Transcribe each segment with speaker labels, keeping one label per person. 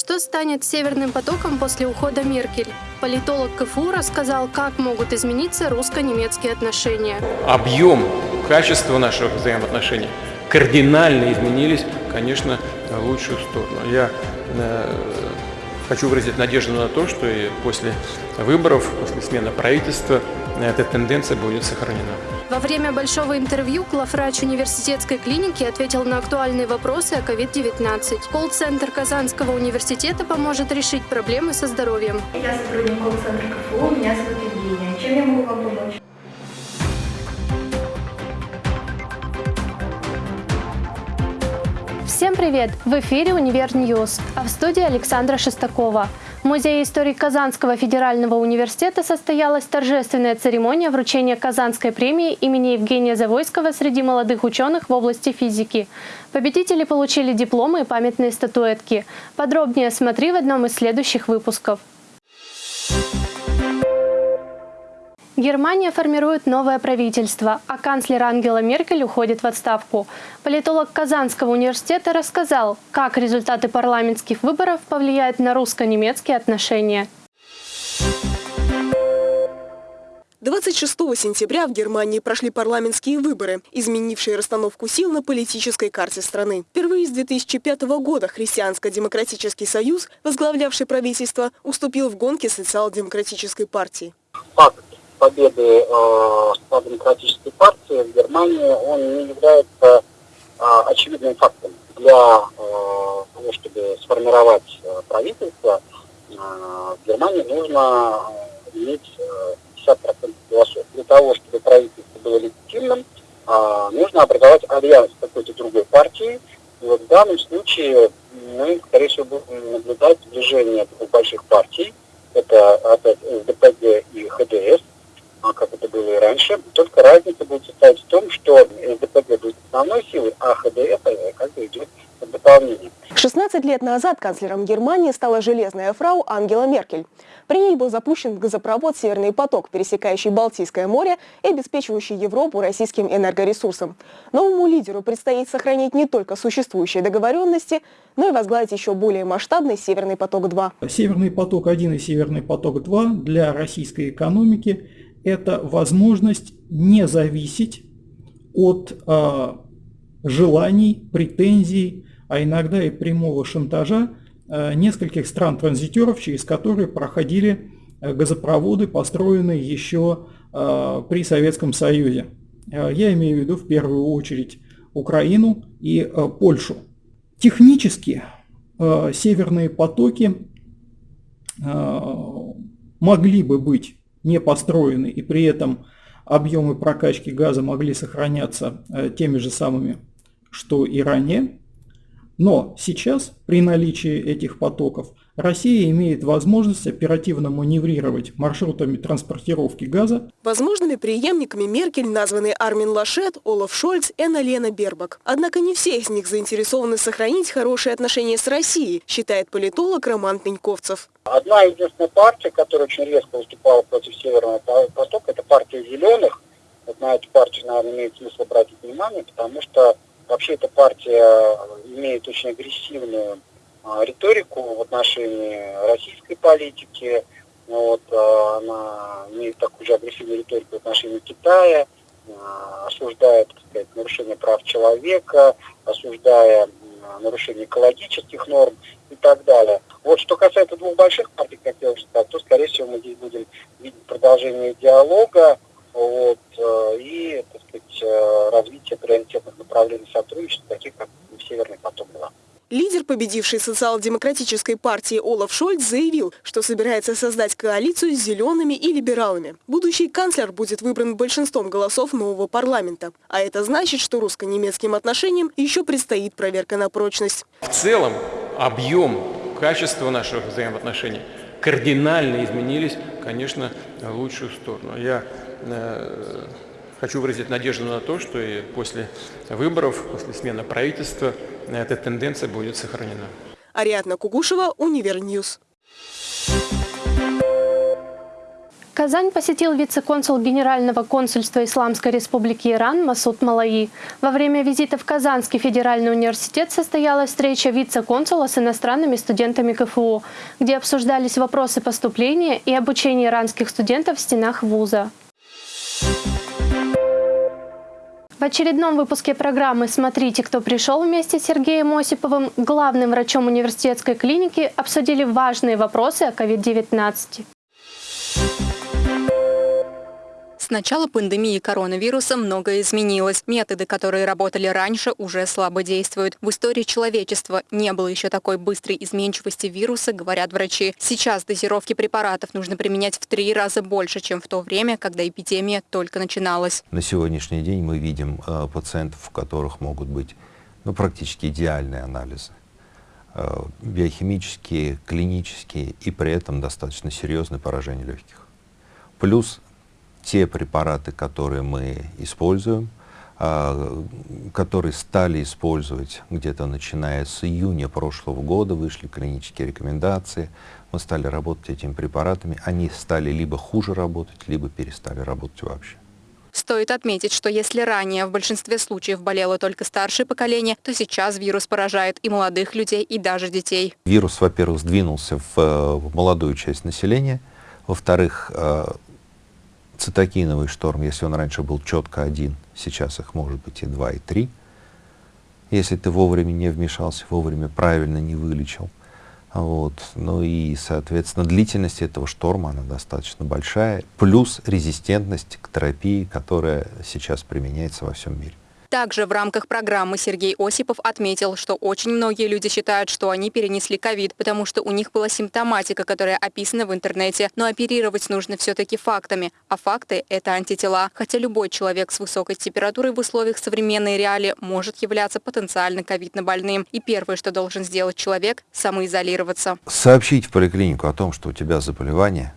Speaker 1: Что станет Северным потоком после ухода Меркель? Политолог КФУ рассказал, как могут измениться русско-немецкие отношения.
Speaker 2: Объем, качество наших взаимоотношений кардинально изменились, конечно, в лучшую сторону. Я э, хочу выразить надежду на то, что и после выборов, после смены правительства эта тенденция будет сохранена.
Speaker 1: Во время большого интервью главврач университетской клиники ответил на актуальные вопросы о COVID-19. Колл-центр Казанского университета поможет решить проблемы со здоровьем.
Speaker 3: Я сотрудник колл-центра КФУ, меня зовут Евгения. Чем я могу вам помочь?
Speaker 1: Всем привет! В эфире «UniverNews», а в студии Александра Шестакова. В Музее истории Казанского федерального университета состоялась торжественная церемония вручения Казанской премии имени Евгения Завойского среди молодых ученых в области физики. Победители получили дипломы и памятные статуэтки. Подробнее смотри в одном из следующих выпусков. Германия формирует новое правительство, а канцлер Ангела Меркель уходит в отставку. Политолог Казанского университета рассказал, как результаты парламентских выборов повлияют на русско-немецкие отношения.
Speaker 4: 26 сентября в Германии прошли парламентские выборы, изменившие расстановку сил на политической карте страны. Впервые с 2005 года Христианско-демократический союз, возглавлявший правительство, уступил в гонке социал-демократической партии.
Speaker 5: Факт победы э, демократической партии в Германии, он не является э, очевидным фактом. Для э, того, чтобы сформировать э, правительство, э, в Германии нужно э, иметь э, 50% голосов. Для того, чтобы правительство было легитимным, э, нужно образовать альянс какой-то другой партии. И вот в данном случае мы, скорее всего, будем наблюдать сближение двух больших партий. Это опять СДПГ и ХДС а как это было и раньше. Только разница будет состоять в том, что СДПГ будет основной силой, а ХДС э, как бы идет в дополнение.
Speaker 4: 16 лет назад канцлером Германии стала железная фрау Ангела Меркель. При ней был запущен газопровод «Северный поток», пересекающий Балтийское море и обеспечивающий Европу российским энергоресурсом. Новому лидеру предстоит сохранить не только существующие договоренности, но и возглавить еще более масштабный «Северный поток-2».
Speaker 6: «Северный поток-1» и «Северный поток-2» для российской экономики это возможность не зависеть от э, желаний, претензий, а иногда и прямого шантажа э, нескольких стран-транзитеров, через которые проходили э, газопроводы, построенные еще э, при Советском Союзе. Я имею в виду в первую очередь Украину и Польшу. Технически северные потоки могли бы быть не построены, и при этом объемы прокачки газа могли сохраняться теми же самыми, что и ранее. Но сейчас, при наличии этих потоков, Россия имеет возможность оперативно маневрировать маршрутами транспортировки газа.
Speaker 4: Возможными преемниками Меркель названы Армин Лашет, Олаф Шольц и Анна-Лена Бербак. Однако не все из них заинтересованы сохранить хорошие отношения с Россией, считает политолог Роман Пеньковцев.
Speaker 5: Одна единственная партия, которая очень резко выступала против Северного потока, это партия «Зеленых». Вот на эту партию, наверное, имеет смысл обратить внимание, потому что вообще эта партия имеет очень агрессивную а, риторику в отношении российской политики. Вот, а, она имеет такую же агрессивную риторику в отношении Китая, а, осуждает так сказать, нарушение прав человека, осуждая нарушение экологических норм и так далее. Вот что касается двух больших партий, как я уже сказал, то, скорее всего, мы здесь будем видеть продолжение диалога вот, и так сказать, развитие приоритетных направлений сотрудничества, таких как Северный поток-2.
Speaker 4: Лидер победившей социал-демократической партии Олаф Шольц заявил, что собирается создать коалицию с зелеными и либералами. Будущий канцлер будет выбран большинством голосов нового парламента. А это значит, что русско-немецким отношениям еще предстоит проверка на прочность.
Speaker 2: В целом объем, качество наших взаимоотношений кардинально изменились, конечно, в лучшую сторону. Я э, хочу выразить надежду на то, что и после выборов, после смены правительства эта тенденция будет сохранена.
Speaker 4: Ариадна Кугушева, UniverNews.
Speaker 1: Казань посетил вице-консул Генерального консульства Исламской Республики Иран Масуд Малаи. Во время визита в Казанский федеральный университет состоялась встреча вице-консула с иностранными студентами КФУ, где обсуждались вопросы поступления и обучения иранских студентов в стенах вуза. В очередном выпуске программы «Смотрите, кто пришел» вместе с Сергеем Осиповым, главным врачом университетской клиники, обсудили важные вопросы о COVID-19.
Speaker 7: С начала пандемии коронавируса многое изменилось. Методы, которые работали раньше, уже слабо действуют. В истории человечества не было еще такой быстрой изменчивости вируса, говорят врачи. Сейчас дозировки препаратов нужно применять в три раза больше, чем в то время, когда эпидемия только начиналась.
Speaker 8: На сегодняшний день мы видим э, пациентов, у которых могут быть ну, практически идеальные анализы э, биохимические, клинические и при этом достаточно серьезное поражение легких. Плюс те препараты, которые мы используем, а, которые стали использовать где-то начиная с июня прошлого года, вышли клинические рекомендации, мы стали работать этими препаратами, они стали либо хуже работать, либо перестали работать вообще.
Speaker 7: Стоит отметить, что если ранее в большинстве случаев болело только старшее поколение, то сейчас вирус поражает и молодых людей, и даже детей.
Speaker 8: Вирус, во-первых, сдвинулся в, в молодую часть населения, во-вторых, э, цитокиновый шторм, если он раньше был четко один, сейчас их может быть и два, и три. Если ты вовремя не вмешался, вовремя правильно не вылечил. Вот. Ну и, соответственно, длительность этого шторма, она достаточно большая, плюс резистентность к терапии, которая сейчас применяется во всем мире.
Speaker 7: Также в рамках программы Сергей Осипов отметил, что очень многие люди считают, что они перенесли ковид, потому что у них была симптоматика, которая описана в интернете. Но оперировать нужно все-таки фактами, а факты – это антитела. Хотя любой человек с высокой температурой в условиях современной реалии может являться потенциально ковидно больным. И первое, что должен сделать человек – самоизолироваться.
Speaker 8: Сообщить в поликлинику о том, что у тебя заболевание,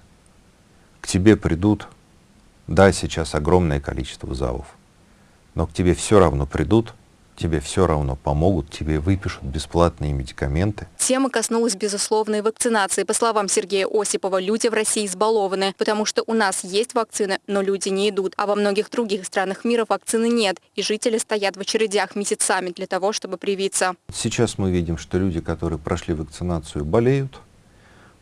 Speaker 8: к тебе придут, да, сейчас огромное количество ЗАВов но к тебе все равно придут, тебе все равно помогут, тебе выпишут бесплатные медикаменты.
Speaker 7: Тема коснулась безусловной вакцинации. По словам Сергея Осипова, люди в России избалованы, потому что у нас есть вакцины, но люди не идут. А во многих других странах мира вакцины нет, и жители стоят в очередях месяцами для того, чтобы привиться.
Speaker 8: Сейчас мы видим, что люди, которые прошли вакцинацию, болеют,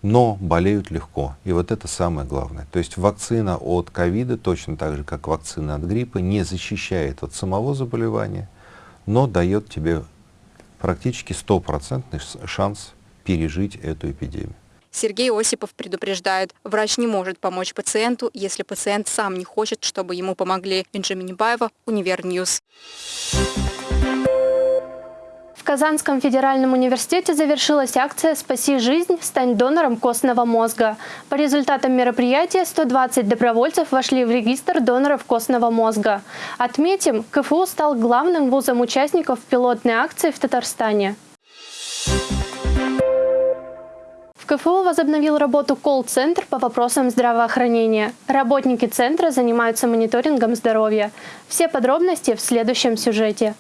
Speaker 8: но болеют легко. И вот это самое главное. То есть вакцина от ковида, точно так же, как вакцина от гриппа, не защищает от самого заболевания, но дает тебе практически стопроцентный шанс пережить эту эпидемию.
Speaker 7: Сергей Осипов предупреждает, врач не может помочь пациенту, если пациент сам не хочет, чтобы ему помогли. Бенджамин Небаева, UniverNews.
Speaker 1: В Казанском федеральном университете завершилась акция «Спаси жизнь, стань донором костного мозга». По результатам мероприятия 120 добровольцев вошли в регистр доноров костного мозга. Отметим, КФУ стал главным вузом участников пилотной акции в Татарстане. В КФУ возобновил работу колл-центр по вопросам здравоохранения. Работники центра занимаются мониторингом здоровья. Все подробности в следующем сюжете.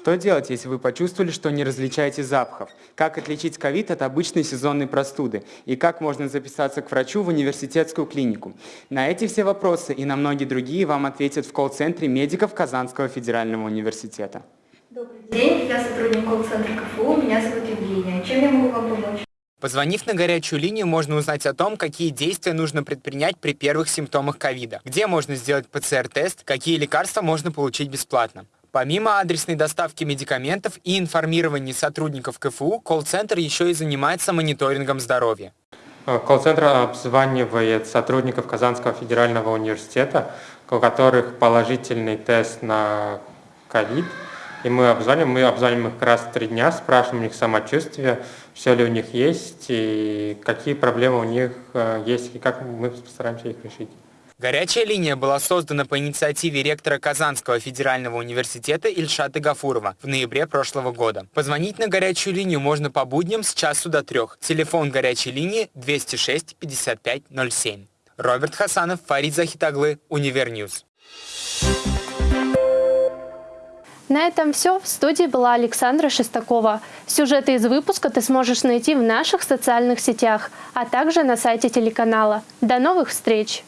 Speaker 9: Что делать, если вы почувствовали, что не различаете запахов? Как отличить ковид от обычной сезонной простуды? И как можно записаться к врачу в университетскую клинику? На эти все вопросы и на многие другие вам ответят в колл-центре медиков Казанского федерального университета.
Speaker 3: Добрый день, я сотрудник колл-центра КФУ, меня зовут Евгения. Чем я могу вам помочь?
Speaker 9: Позвонив на горячую линию, можно узнать о том, какие действия нужно предпринять при первых симптомах ковида, где можно сделать ПЦР-тест, какие лекарства можно получить бесплатно. Помимо адресной доставки медикаментов и информирования сотрудников КФУ, колл-центр еще и занимается мониторингом здоровья.
Speaker 10: Э, колл-центр обзванивает сотрудников Казанского федерального университета, у которых положительный тест на ковид. И мы обзваниваем, мы обзваниваем их раз в три дня, спрашиваем у них самочувствие, все ли у них есть, и какие проблемы у них э, есть, и как мы постараемся их решить.
Speaker 9: Горячая линия была создана по инициативе ректора Казанского федерального университета Ильшата Гафурова в ноябре прошлого года. Позвонить на горячую линию можно по будням с часу до трех. Телефон горячей линии 206 55 07. Роберт Хасанов, Фарид Захитаглы, UniverNews.
Speaker 1: На этом все. В студии была Александра Шестакова. Сюжеты из выпуска ты сможешь найти в наших социальных сетях, а также на сайте телеканала. До новых встреч!